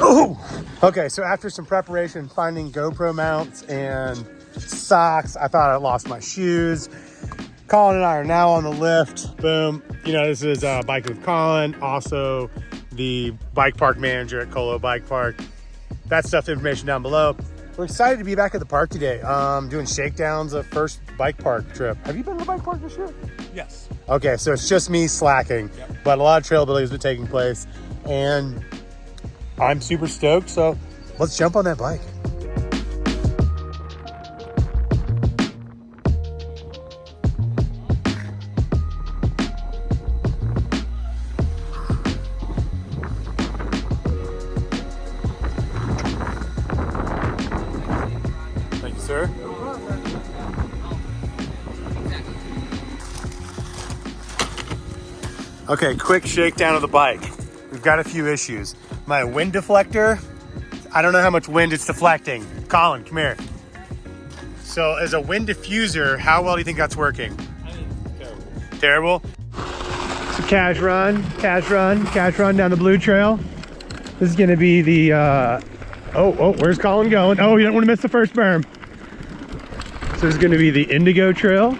Oh, okay. So after some preparation, finding GoPro mounts and socks, I thought I lost my shoes. Colin and I are now on the lift. Boom. You know, this is uh, Bike with Colin, also the bike park manager at Colo Bike Park. That stuff information down below. We're excited to be back at the park today, um, doing shakedowns of first bike park trip. Have you been to the bike park this year? Yes. Okay, so it's just me slacking, Yep. but a lot of trail building has been taking place, and I'm super stoked. So let's jump on that bike. Thank you, sir. Okay, quick shakedown of the bike. We've got a few issues. My wind deflector, I don't know how much wind it's deflecting. Colin, come here. So as a wind diffuser, how well do you think that's working? Terrible? So cash run, cash run, cash run down the blue trail. This is gonna be the, uh, oh, oh, where's Colin going? Oh, you don't wanna miss the first berm. So this is gonna be the Indigo Trail.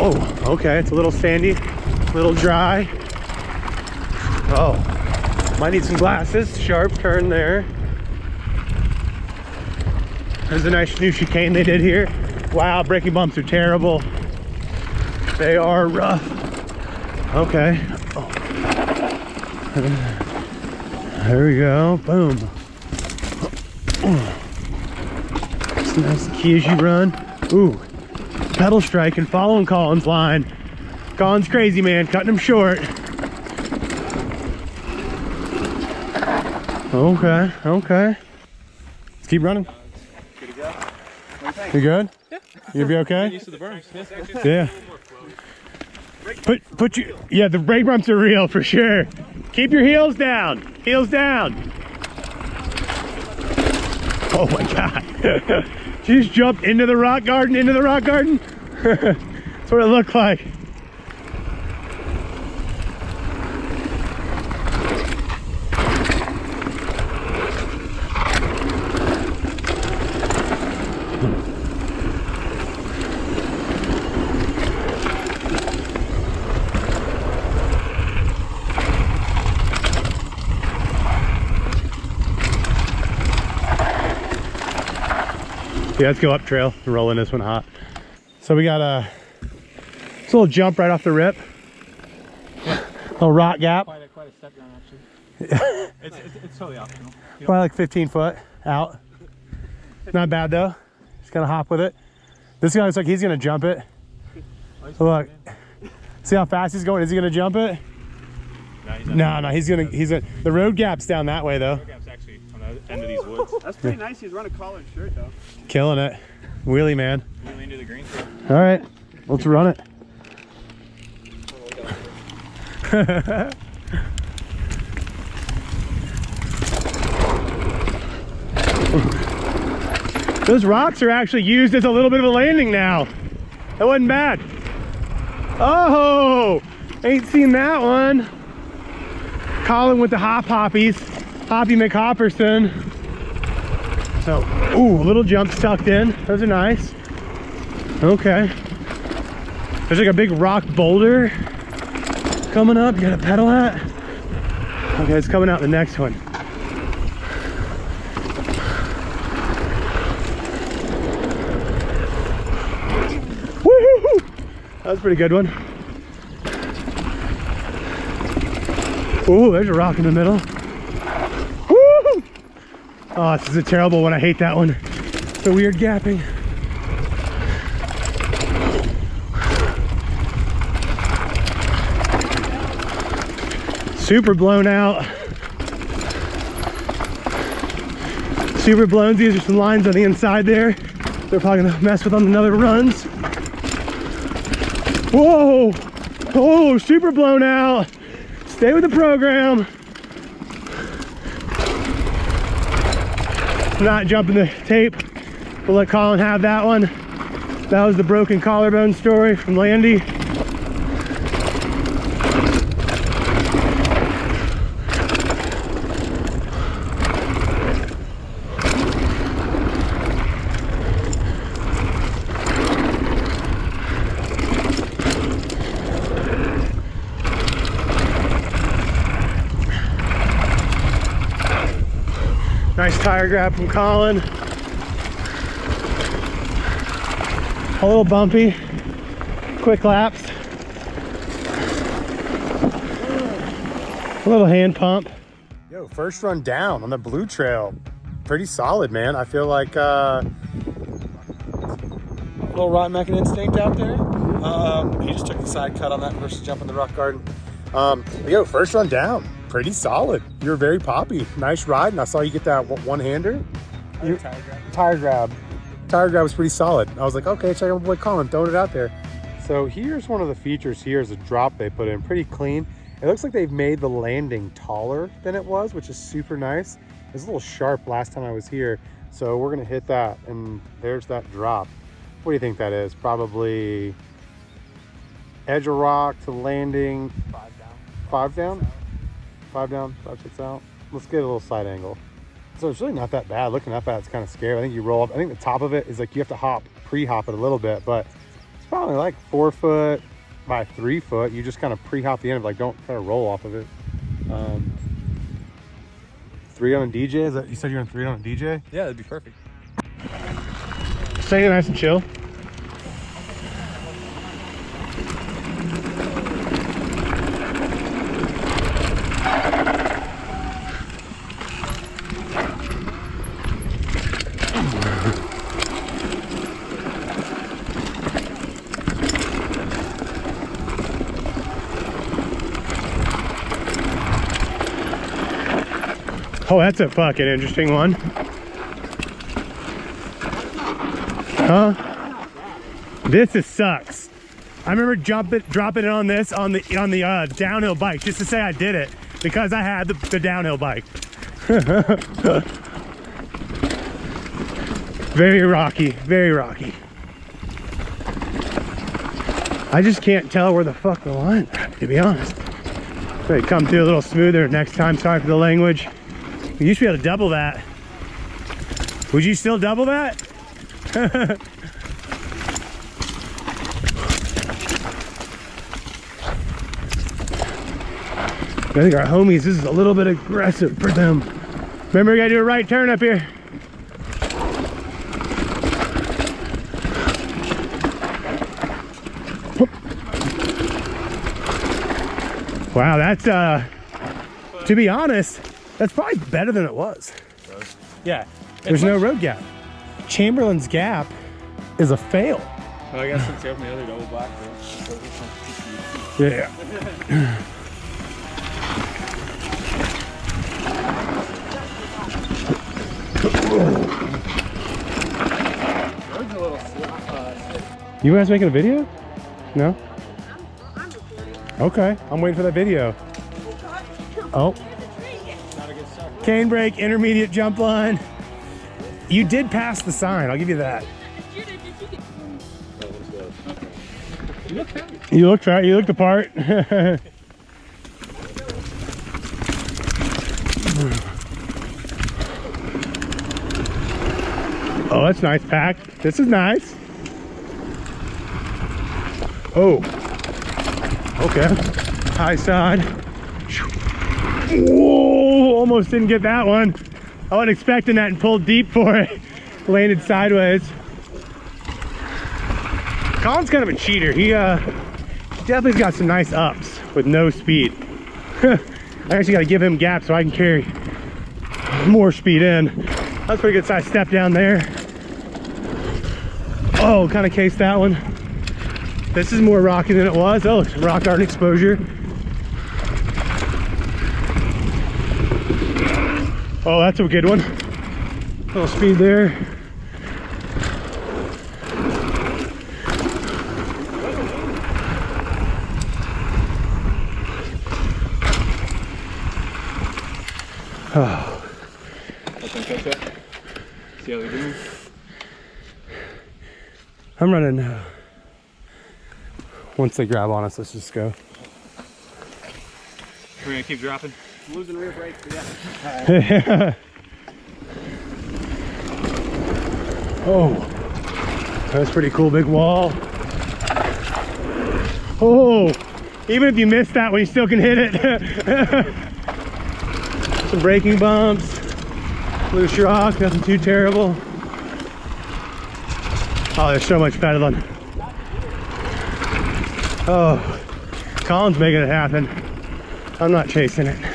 Oh, okay, it's a little sandy, a little dry. Oh, might need some glasses. Sharp turn there. There's a nice new chicane they did here. Wow, braking bumps are terrible. They are rough. Okay. Oh. There we go. Boom. It's nice key as you run. Ooh, pedal strike and following Colin's line. Colin's crazy, man, cutting him short. Okay, okay. Let's keep running. Good to go. You good? Yeah. You be okay? Used to the berms. Yeah. Put put you yeah, the brake bumps are real for sure. Keep your heels down. Heels down. Oh my god. she just jumped into the rock garden, into the rock garden. That's what it looked like. Yeah, let's go up trail. Rolling this one hot. So we got a, a little jump right off the rip. Little rock gap. Quite a, quite a step down, actually. it's, it's, it's totally optional. Probably like 15 foot out. Not bad though. Just gonna hop with it. This guy looks like he's gonna jump it. Oh, so look, see how fast he's going? Is he gonna jump it? No, he's not. No, no, he's gonna, he's gonna, the road gap's down that way though. Gap's the end of these woods. That's pretty nice. He's running a collared shirt though. Killing it. Wheelie man. Really into the green trail. All right, let's run it. Those rocks are actually used as a little bit of a landing now. That wasn't bad. Oh, ain't seen that one. Colin with the hop hoppies, Hoppy McHopperson. So, ooh, a little jumps tucked in. Those are nice. Okay. There's like a big rock boulder coming up. You got a pedal hat? Okay, it's coming out the next one. That was a pretty good one. Ooh, there's a rock in the middle. Oh, this is a terrible one. I hate that one. The weird gapping. Super blown out. Super blown. These are some lines on the inside there. They're probably gonna mess with on another runs. Whoa! Oh, super blown out. Stay with the program. Not jumping the tape. We'll let Colin have that one. That was the broken collarbone story from Landy. Nice tire grab from Colin. A little bumpy. Quick laps. A little hand pump. Yo, first run down on the blue trail. Pretty solid, man. I feel like uh, a little rotten mechan instinct out there. Um, he just took the side cut on that versus jumping the rock garden. Um, yo, first run down, pretty solid. You were very poppy. Nice ride, and I saw you get that one-hander. Tire grab. Tire grab. Tire grab was pretty solid. I was like, okay, check out my boy Colin, throwing it out there. So here's one of the features here is a drop they put in, pretty clean. It looks like they've made the landing taller than it was, which is super nice. It was a little sharp last time I was here. So we're gonna hit that and there's that drop. What do you think that is? Probably edge of rock to landing, Five down. five down? Five down, five, six out. Let's get a little side angle. So it's really not that bad. Looking up at it, it's kind of scary. I think you roll up. I think the top of it is like you have to hop, pre-hop it a little bit, but it's probably like four foot by three foot. You just kind of pre-hop the end of it, like don't try to roll off of it. Um, three on a DJ. Is that you said you're on three on a DJ? Yeah, that'd be perfect. Stay nice and chill. Oh, that's a fucking interesting one. Huh? This is sucks. I remember jumping, dropping it on this on the on the uh, downhill bike just to say I did it because I had the, the downhill bike. very rocky, very rocky. I just can't tell where the fuck the line, to be honest. They come through a little smoother next time. Sorry for the language. We used to be able to double that. Would you still double that? I think our homies, this is a little bit aggressive for them. Remember, we gotta do a right turn up here. Wow, that's, uh, to be honest, that's probably better than it was. Yeah. There's no road gap. Chamberlain's Gap is a fail. Well, I guess since you opened the other double black. Yeah. You guys making a video? No? Okay, I'm waiting for that video. Oh. Canebrake, intermediate jump line. You did pass the sign, I'll give you that. You look fat, you look the part. oh, that's nice pack. This is nice. Oh. Okay. High side. Whoa, almost didn't get that one. I wasn't expecting that and pulled deep for it. Landed sideways. Colin's kind of a cheater. He uh definitely got some nice ups with no speed. I actually got to give him gap so I can carry more speed in. That's pretty good size step down there. Oh, kind of cased that one. This is more rocky than it was. Oh, it's rock art exposure. Oh, that's a good one. A little speed there. Oh, See how they're doing? I'm running. Uh, once they grab on us, let's just go. We're gonna keep dropping. Losing rear brake, but yeah. oh, that's pretty cool. Big wall. Oh, even if you miss that one, you still can hit it. Some braking bumps. Loose rock, nothing too terrible. Oh, there's so much pedaling. Oh, Colin's making it happen. I'm not chasing it.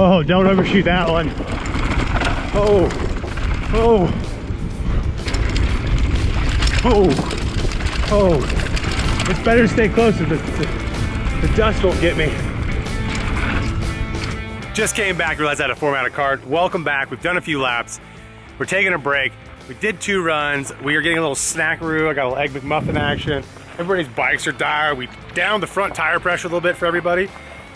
Oh, don't overshoot that one. Oh, oh, oh, oh. It's better to stay closer. The, the, the dust won't get me. Just came back, realized I had a formatted card. Welcome back. We've done a few laps. We're taking a break. We did two runs. We are getting a little snackaroo. I got a little egg McMuffin action. Everybody's bikes are dire. We downed the front tire pressure a little bit for everybody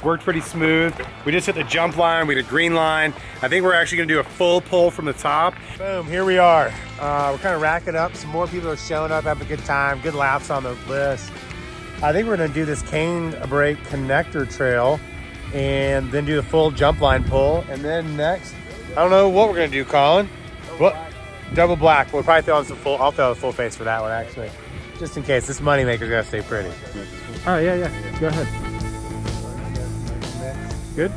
worked pretty smooth. We just hit the jump line, we did a green line. I think we're actually gonna do a full pull from the top. Boom, here we are. Uh, we're kind of racking up. Some more people are showing up, having a good time, good laps on the list. I think we're gonna do this Canebrake connector trail and then do the full jump line pull. And then next, I don't know what we're gonna do, Colin. Double what? black. Double black. We'll probably throw on some full, I'll throw a full face for that one actually. Just in case, this moneymaker's gotta stay pretty. Oh, yeah, yeah. Go ahead. Good?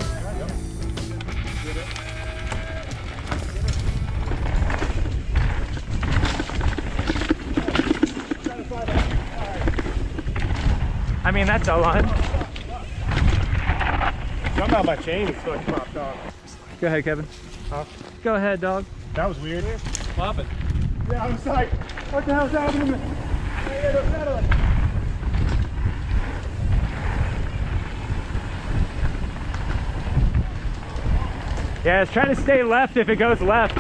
I mean, that's a lot. Somehow my chain is fucking popped off. Go ahead, Kevin. Huh? Go ahead, dog. That was weird. Pop it. Yeah, I was like, what the hell's happening? Yeah, it's trying to stay left if it goes left.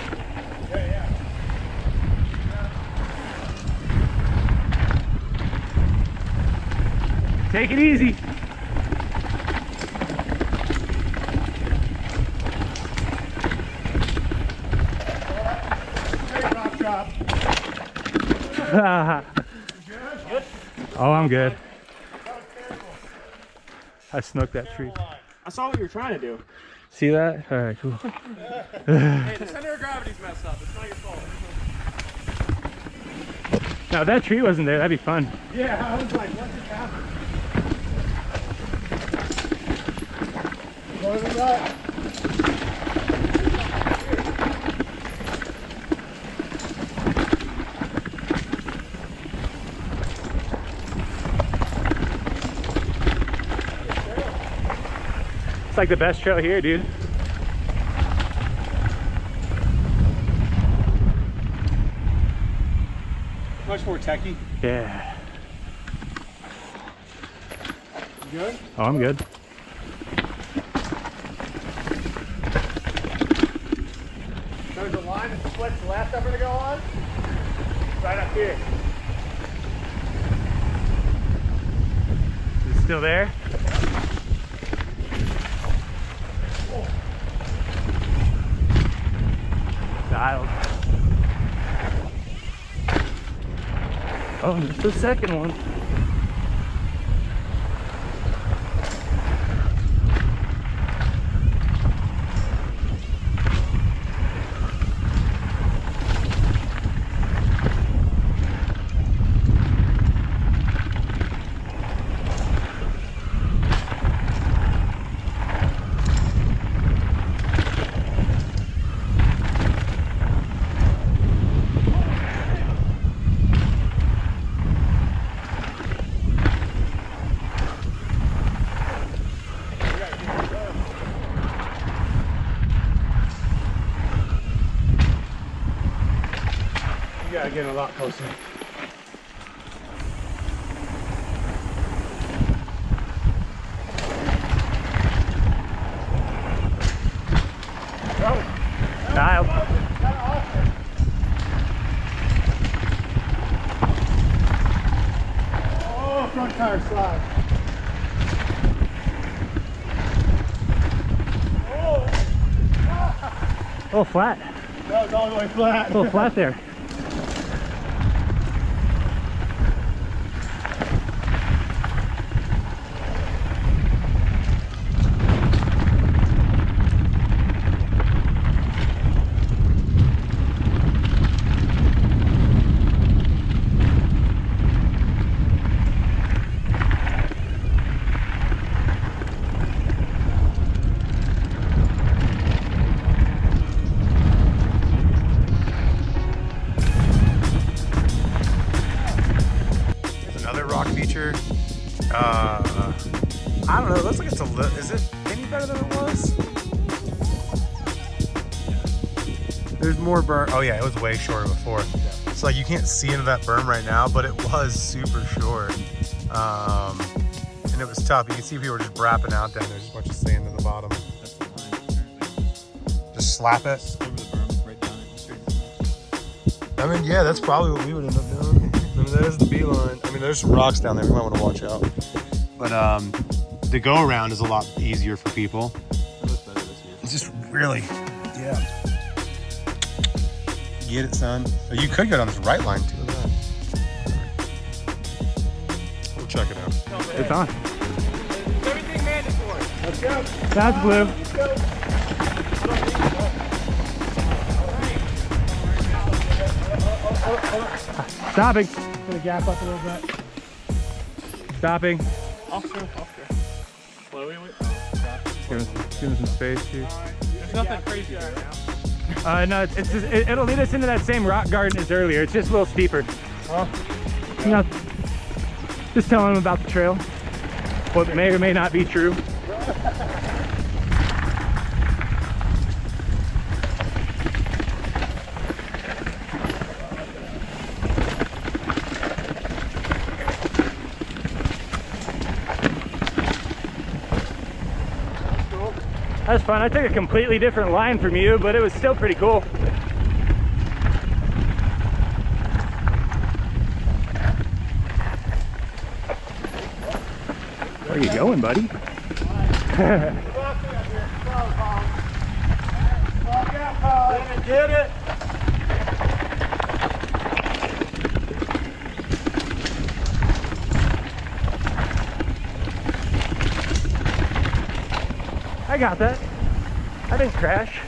Take it easy. oh, I'm good. I snuck that tree. I saw what you were trying to do. See that? All right, cool. Hey, the center of gravity's messed up. It's not your fault. Now, if that tree wasn't there, that'd be fun. Yeah, I was like, what just happened? What was that? It's like the best trail here, dude. Much more techie. Yeah. You good? Oh, I'm good. There's a line that splits left I'm gonna go on. Right up here. Is it still there? Dialed. Oh, there's the second one. You gotta get a lot closer. Oh, front tire slide. Oh, flat. That was all the way flat. A little flat there. berm. Oh yeah, it was way shorter before. So like you can't see into that berm right now, but it was super short. Um, and it was tough. You can see people were just wrapping out down there, just a bunch of sand in the bottom. The line. Just slap it. Over right down it, straight. I mean, yeah, that's probably what we would end up doing. I mean, there's the beeline. I mean, there's some rocks down there. We might want to watch out. But um, the go around is a lot easier for people. It looks better this year. It's just really, yeah. Get it, son. Oh, you could go down this right line too. Look at that. We'll check it out. It's on. Everything mandatory. Let's go. That's blue. Stopping. Gonna gap up a little bit. Stopping. Officer, officer. Wait, wait, wait. Oh, stop. Give us, give us some space here. There's nothing crazy right now. Uh, no, it's just, it, it'll lead us into that same rock garden as earlier. It's just a little steeper. You know, just telling them about the trail. What may or may not be true. That's fun. I took a completely different line from you, but it was still pretty cool. Where are you going, buddy? Get it. I got that. I didn't crash.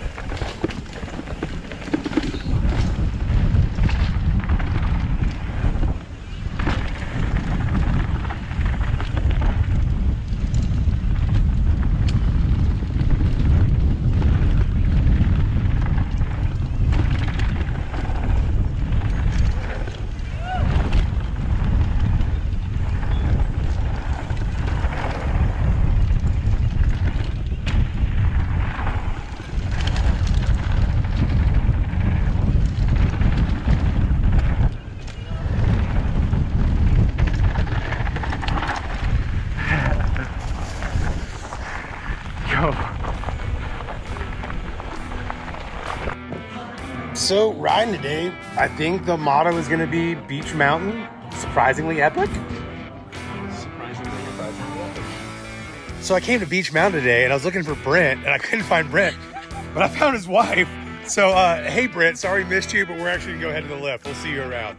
Go. So riding today, I think the motto is going to be Beech Mountain, surprisingly epic. Surprisingly, epic. So I came to Beech Mountain today and I was looking for Brent and I couldn't find Brent, but I found his wife. So uh, hey Brent, sorry missed you, but we're actually gonna go ahead to the lift. We'll see you around.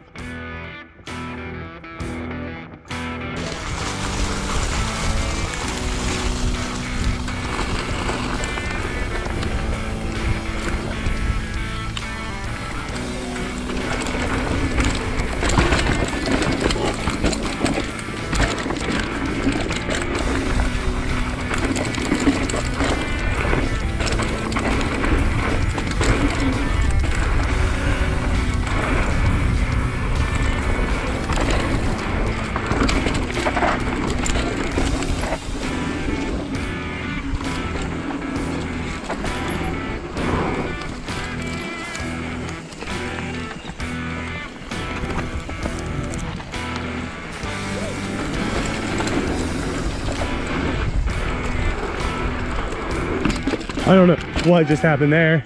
I don't know what just happened there.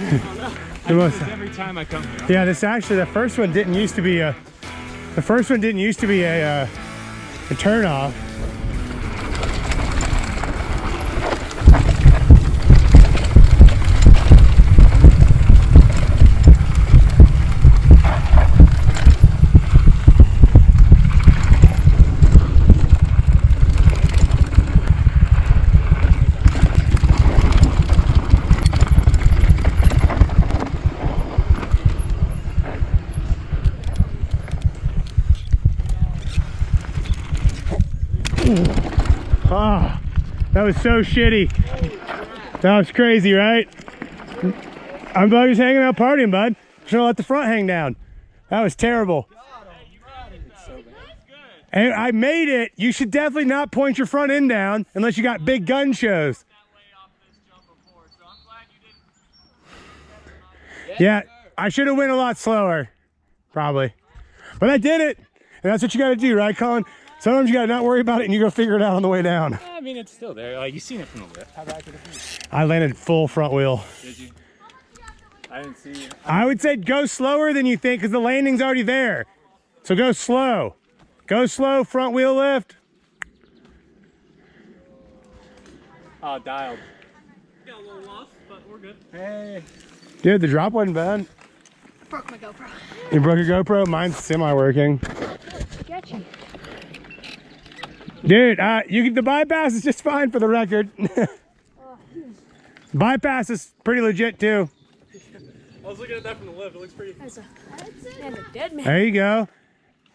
Must- Every time I come here. yeah, this actually, the first one didn't used to be a, the first one didn't used to be a, uh, a turn Ah, that was so shitty. That was crazy, right? I'm glad he's hanging out partying, bud. Just gonna let the front hang down. That was terrible. And I made it. You should definitely not point your front end down unless you got big gun shows. Yeah, I should have went a lot slower, probably. But I did it. And that's what you got to do, right, Colin? Sometimes you got to not worry about it and you go figure it out on the way down. I mean, it's still there. Like, you've seen it from the lift. How back did it be? I landed full front wheel. Did you? I didn't see you. I would say go slower than you think because the landing's already there. So go slow. Go slow, front wheel lift. Oh, dialed. Got a little lost, but we're good. Hey. Dude, the drop wasn't bad. Broke my GoPro. You broke your GoPro? Mine's semi-working. Sketchy. Dude, uh, you the bypass is just fine for the record. bypass is pretty legit too. I was looking at that from the lift. It looks pretty. A, a dead man. There you go.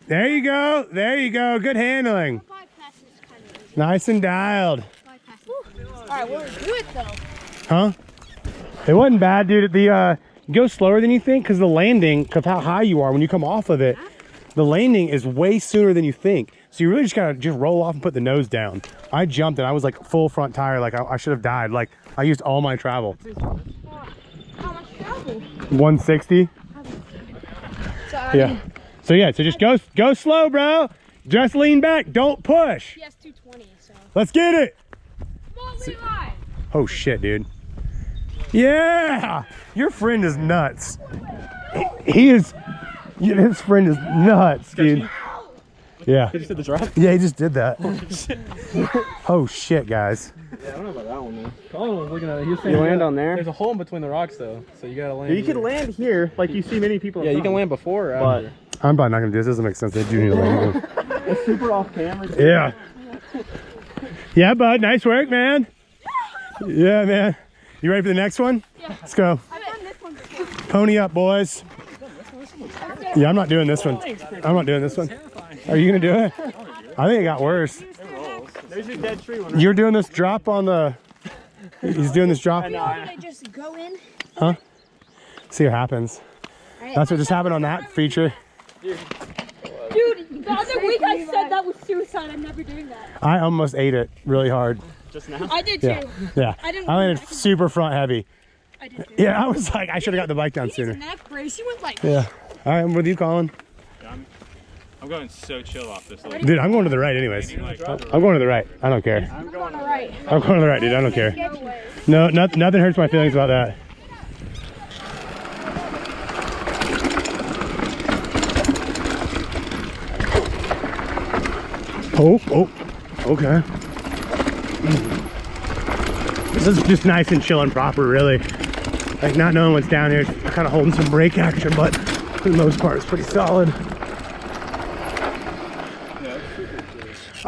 There you go. There you go. Good handling. Kind of. Nice and dialed. All right, we'll do it though. Huh? It wasn't bad, dude. The uh, go slower than you think because the landing, because how high you are when you come off of it, the landing is way sooner than you think. So you really just gotta just roll off and put the nose down. I jumped and I was like full front tire, like I, I should have died. Like I used all my travel. How much travel? 160. So, Yeah. So yeah, so just go go slow, bro. Just lean back. Don't push. PS 220, so. Let's get it. On! Oh shit, dude. Yeah, your friend is nuts. He- He is. His friend is nuts, dude. Yeah. Did you see the drop? Yeah, he just did that. oh shit, guys. Yeah, I don't know about that one, man. Colin was looking at it. He was saying You land on there? There's a hole in between the rocks, though, so you gotta land. You can land here, like you see many people. Yeah, you can land. land before or But after. I'm probably not gonna do this. Doesn't make sense. They do need to land. it's super off camera. yeah. Yeah, bud. Nice work, man. Yeah, man. You ready for the next one? Yeah. Let's go. I've done this one. Pony up, boys. Yeah, I'm not doing this one. I'm not doing this one. Are you gonna do it? I think it got worse. There's your dead tree one. You're doing this drop on the. He's doing this drop. Did I just go in? See what happens. That's what just happened on that feature. Dude, the other week I said that was suicide. I'm never doing that. I almost ate it really hard. Just now. I did too. yeah. I didn't I landed go super front heavy. I did too. Yeah, I was like, I should have got the bike down He's sooner. neck brace. He went like. Yeah. All right, I'm with you, Colin. I'm going so chill off this. Like, Dude, I'm going to the right anyways. I'm going to the right. I don't care. I'm going to right. I'm going to the right, dude. I don't care. No, not, nothing hurts my feelings about that. Oh, oh, okay. This is just nice and chill and proper, really. Like not knowing what's down here, kind of holding some brake action, but for the most part, it's pretty solid.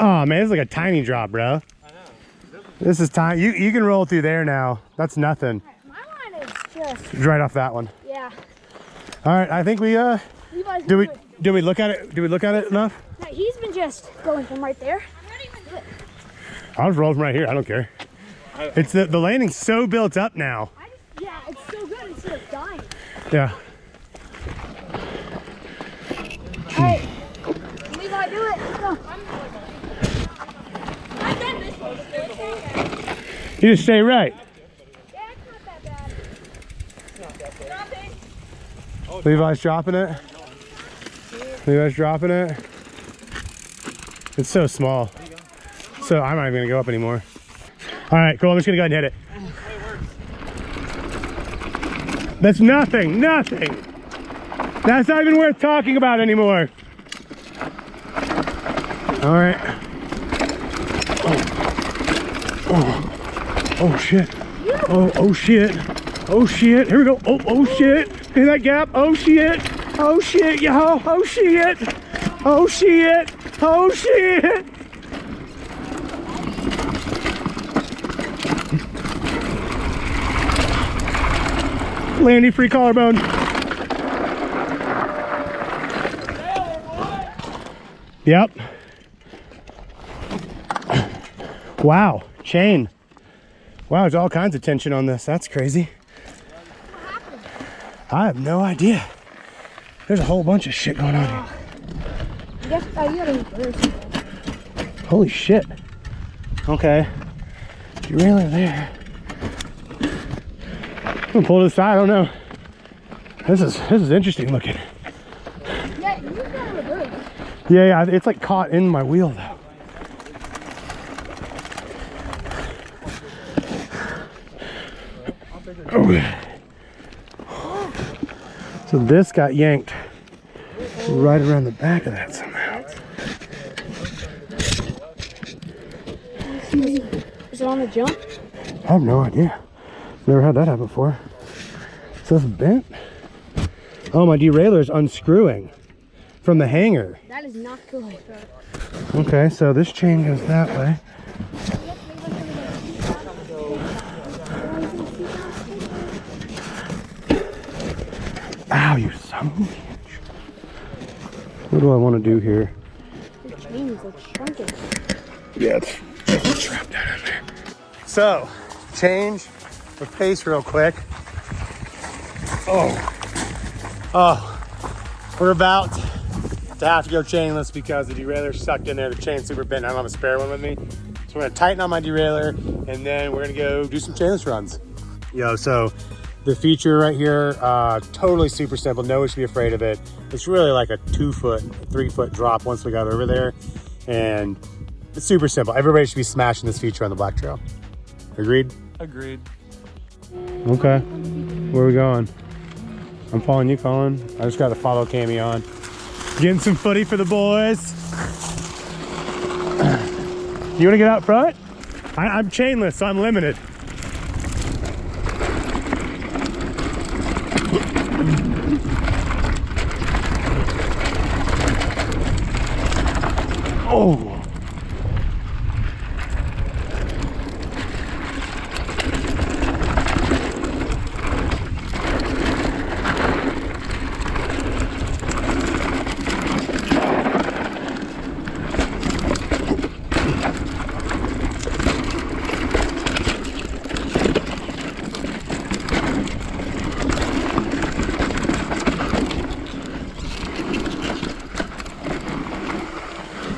Oh man, it's like a tiny drop, bro. I know. This is tiny. You you can roll through there now. That's nothing. My line is just, Right off that one. yeah. All right, I think we uh. Levi's Do we been- do we look at it? Do we look at it enough? No, he's been just going from right there. I'll just roll from right here. I don't care. It's the the landing's so built up now. Just, yeah, it's so good instead of dying. Yeah. All right. Levi, do it. Let's go. I've done this one before. You just stay right. Levi's dropping it. Levi's dropping it. It's so small. So I'm not even gonna go up anymore. All right, cool. I'm just gonna go ahead and hit it. That's nothing, nothing. That's not even worth talking about anymore. All right. Oh, shit. Oh, oh shit. Oh shit. Here we go. Oh, oh shit. In that gap. Oh shit. Oh shit, yo. Oh shit. Oh shit. Oh shit. Landy free collarbone. Yep. Wow. Chain. Wow, there's all kinds of tension on this. That's crazy. I have no idea. There's a whole bunch of shit going on here. guess you gotta reverse. Holy shit. Okay. Derailleur there. I'm gonna pull to the side, I don't know. This is this is interesting looking. Yeah, you gotta reverse. Yeah, yeah, it's like caught in my wheel though. Oh. So this got yanked right around the back of that somehow. Is it on the jump? I have no idea. Never had that happen before. So it's bent. Oh, my derailleur is unscrewing from the hanger. That is not good. Okay, so this chain goes that way. Ow, you son of a bitch. What do I want to do here? Your chain is like shrunken. Yeah, it's, trapped in there. So, change of pace real quick. Oh. Oh. We're about to have to go chainless because the derailleur sucked in there. The chain's super bent. I don't have a spare one with me. So we're gonna tighten on my derailleur and then we're gonna go do some chainless runs. Yo, so the feature right here, uh, totally super simple. No one should be afraid of it. It's really like a two foot, three foot drop once we got over there. And it's super simple. Everybody should be smashing this feature on the Black Trail. Agreed? Agreed. Okay. Where are we going? I'm following you, Colin. I just got to follow Cami on. Getting some footy for the boys. You want to get out front? I, I'm chainless, so I'm limited. Oh.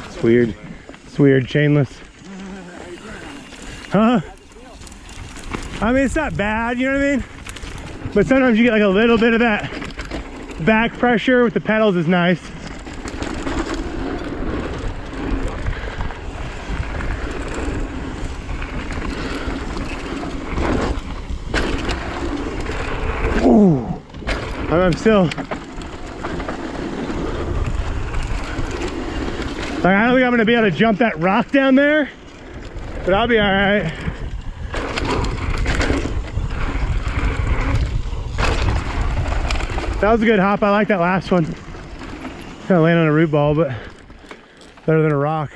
It's weird. It's weird, chainless. Huh? I mean, it's not bad, you know what I mean? But sometimes you get like a little bit of that back pressure with the pedals is nice. Ooh. I'm I'm still Like, I don't think I'm gonna be able to jump that rock down there, but I'll be all right. That was a good hop. I like that last one. Kind of landed on a root ball, but better than a rock.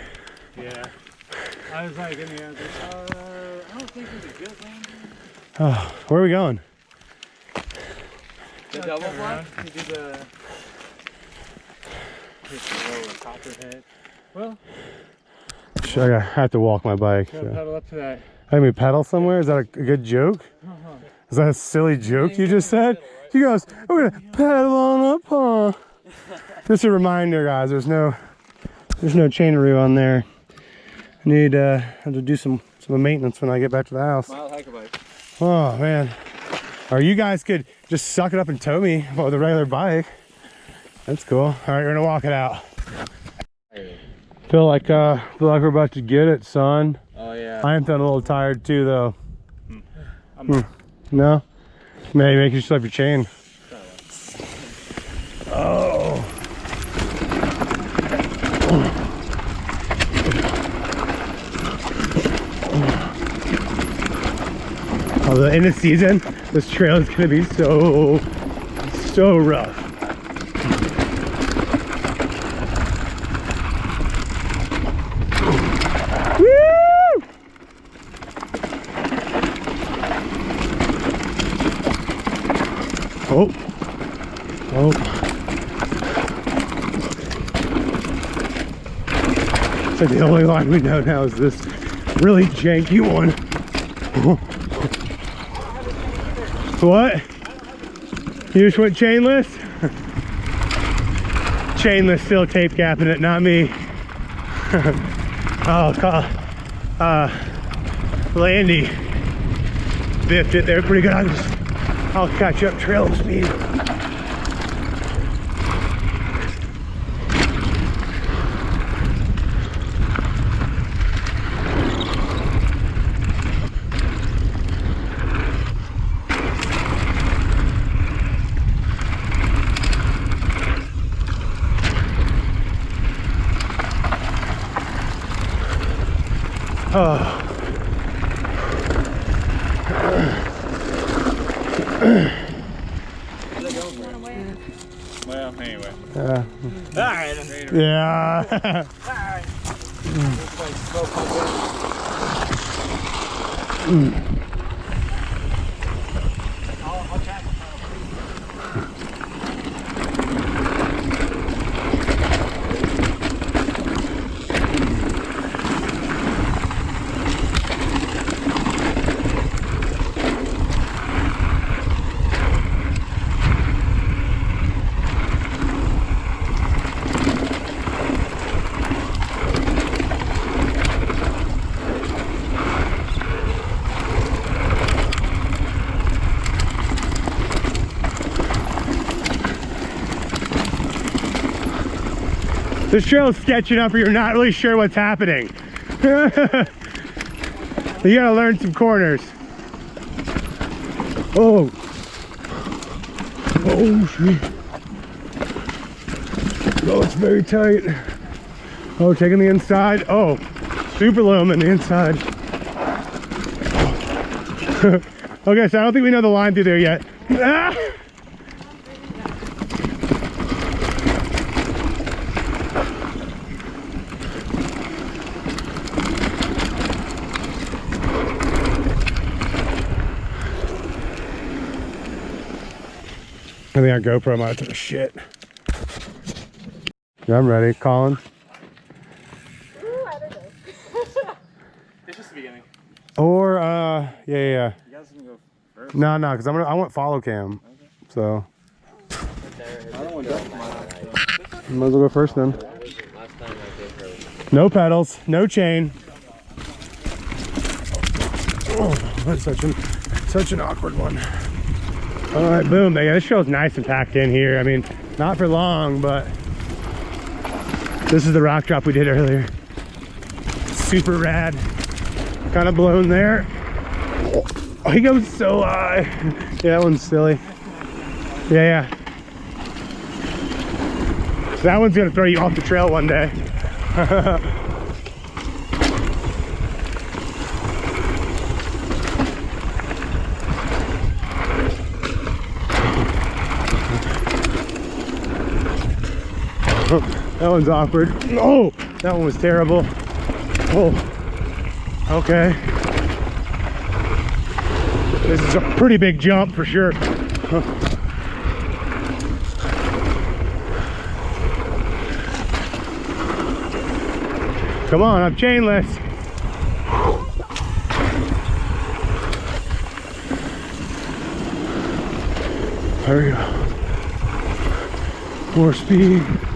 Yeah. I was like, in the end, uh, I don't think it was a good landing. Oh, where are we going? The double fly? You do the. Hit the lower copperhead. Well, I have to walk my bike. So. pedal up to that. I mean, pedal somewhere? Is that a, a good joke? Is that a silly joke you just said? He goes, we're gonna pedal on up, huh? Just a reminder, guys. There's no, there's no chainery on there. I need uh, to do some some maintenance when I get back to the house. Mild hike bike. Oh man, or you guys could just suck it up and tow me with a regular bike. That's cool. All right, we're gonna walk it out. Feel like uh, feel like we're about to get it, son. Oh yeah. I am feeling a little tired too, though. I'm Hmm. No? Maybe make you slip your chain. Oh. Although in the season, this trail is gonna be so, so rough. Oh. Oh. So the only line we know now is this really janky one. what? You just went chainless? chainless still tape gapping it, not me. oh, call, uh, Landy biffed it there pretty good. I'll, catch up trail speed. Oh. Well, anyway. Yeah. Alright. Yeah. This trail is sketchy enough where you're not really sure what's happening. you gotta learn some corners. Oh. Oh, shit. Oh, it's very tight. Oh, taking the inside. Oh, super loom in the inside. okay, so I don't think we know the line through there yet. Ah! I think our GoPro might have took a shit. I'm ready. Colin? It's just the beginning. Or, uh, yeah, yeah. You guys can go first. No, no, because I'm gonna, I want follow cam. So, I don't want to go. might as well go first then. No pedals, no chain. Oh, that's such an, such an awkward one. All right, boom. Yeah, this trail's nice and packed in here. I mean, not for long, but this is the rock drop we did earlier. Super rad. Kind of blown there. Oh, he goes so high. yeah, that one's silly. Yeah, yeah. So that one's gonna throw you off the trail one day. that one's awkward. Oh, that one was terrible. Oh, okay. This is a pretty big jump for sure. Come on, I'm chainless. There we go. More speed.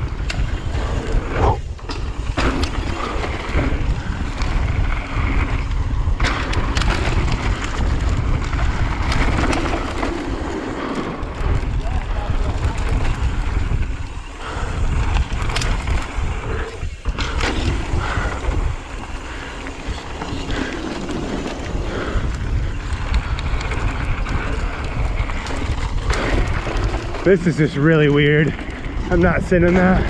This is just really weird. I'm not sitting that.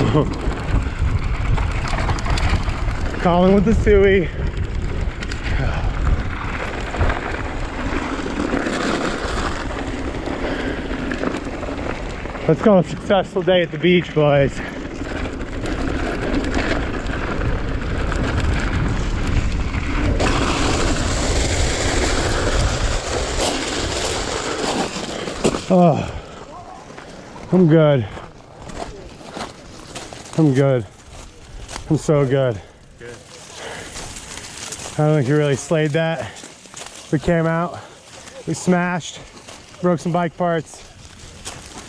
Colin with the suey. Let's call it a successful day at the beach, boys. Oh, I'm good. I'm good. I'm so good. I don't think you really slayed that. We came out, we smashed, broke some bike parts.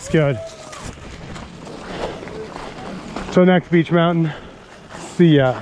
It's good. Till next Beech Mountain. See ya.